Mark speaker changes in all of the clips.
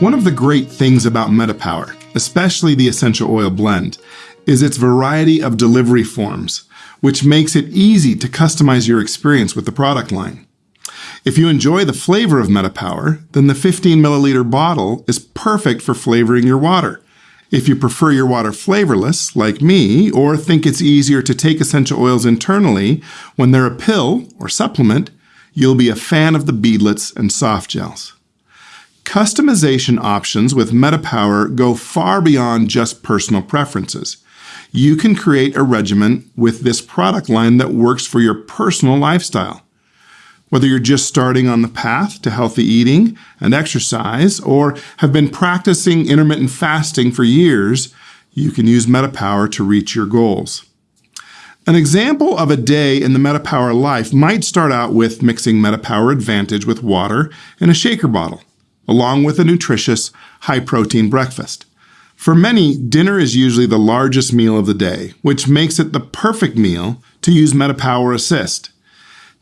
Speaker 1: One of the great things about MetaPower, especially the essential oil blend, is its variety of delivery forms, which makes it easy to customize your experience with the product line. If you enjoy the flavor of MetaPower, then the 15 milliliter bottle is perfect for flavoring your water. If you prefer your water flavorless, like me, or think it's easier to take essential oils internally when they're a pill or supplement, you'll be a fan of the beadlets and soft gels. Customization options with MetaPower go far beyond just personal preferences. You can create a regimen with this product line that works for your personal lifestyle. Whether you're just starting on the path to healthy eating and exercise or have been practicing intermittent fasting for years, you can use MetaPower to reach your goals. An example of a day in the MetaPower life might start out with mixing MetaPower Advantage with water in a shaker bottle along with a nutritious, high-protein breakfast. For many, dinner is usually the largest meal of the day, which makes it the perfect meal to use MetaPower Assist.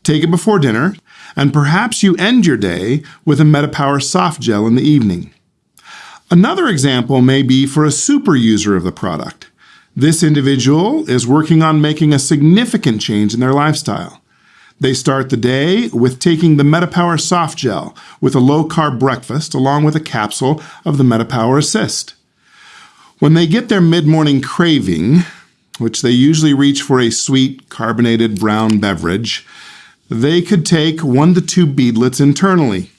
Speaker 1: Take it before dinner, and perhaps you end your day with a MetaPower soft gel in the evening. Another example may be for a super user of the product. This individual is working on making a significant change in their lifestyle. They start the day with taking the MetaPower Soft Gel with a low-carb breakfast along with a capsule of the MetaPower Assist. When they get their mid-morning craving, which they usually reach for a sweet carbonated brown beverage, they could take one to two beadlets internally.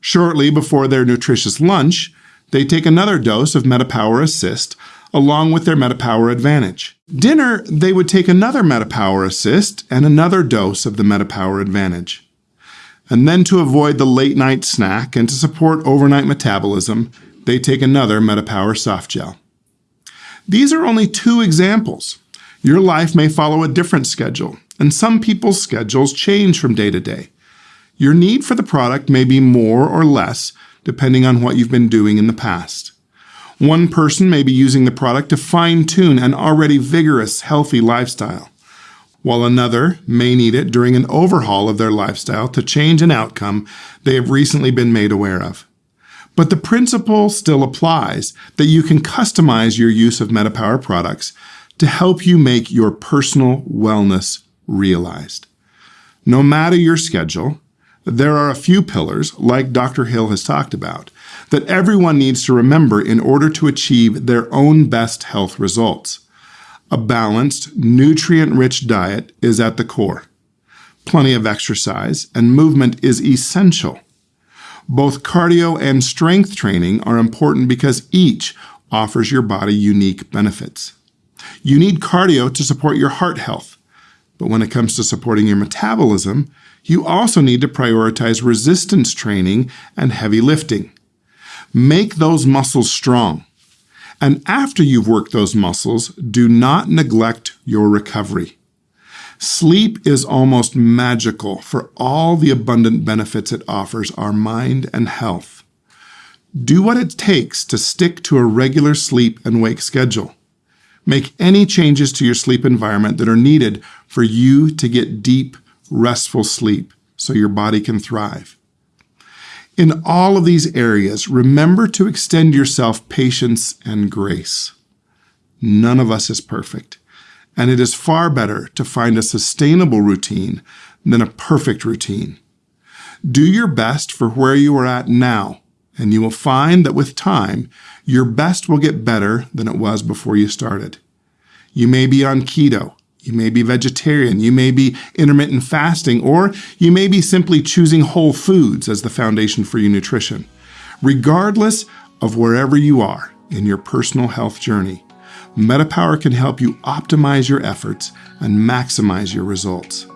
Speaker 1: Shortly before their nutritious lunch, they take another dose of MetaPower Assist along with their MetaPower Advantage. Dinner, they would take another MetaPower Assist and another dose of the MetaPower Advantage. And then to avoid the late night snack and to support overnight metabolism, they take another MetaPower Soft Gel. These are only two examples. Your life may follow a different schedule, and some people's schedules change from day to day. Your need for the product may be more or less depending on what you've been doing in the past. One person may be using the product to fine tune an already vigorous, healthy lifestyle, while another may need it during an overhaul of their lifestyle to change an outcome they have recently been made aware of. But the principle still applies that you can customize your use of MetaPower products to help you make your personal wellness realized. No matter your schedule, there are a few pillars, like Dr. Hill has talked about, that everyone needs to remember in order to achieve their own best health results. A balanced, nutrient-rich diet is at the core. Plenty of exercise and movement is essential. Both cardio and strength training are important because each offers your body unique benefits. You need cardio to support your heart health, but when it comes to supporting your metabolism, you also need to prioritize resistance training and heavy lifting. Make those muscles strong. And after you've worked those muscles, do not neglect your recovery. Sleep is almost magical for all the abundant benefits it offers our mind and health. Do what it takes to stick to a regular sleep and wake schedule. Make any changes to your sleep environment that are needed for you to get deep, restful sleep so your body can thrive. In all of these areas, remember to extend yourself patience and grace. None of us is perfect, and it is far better to find a sustainable routine than a perfect routine. Do your best for where you are at now, and you will find that with time, your best will get better than it was before you started. You may be on keto, you may be vegetarian, you may be intermittent fasting, or you may be simply choosing whole foods as the foundation for your nutrition. Regardless of wherever you are in your personal health journey, MetaPower can help you optimize your efforts and maximize your results.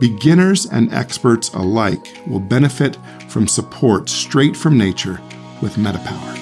Speaker 1: Beginners and experts alike will benefit from support straight from nature with MetaPower.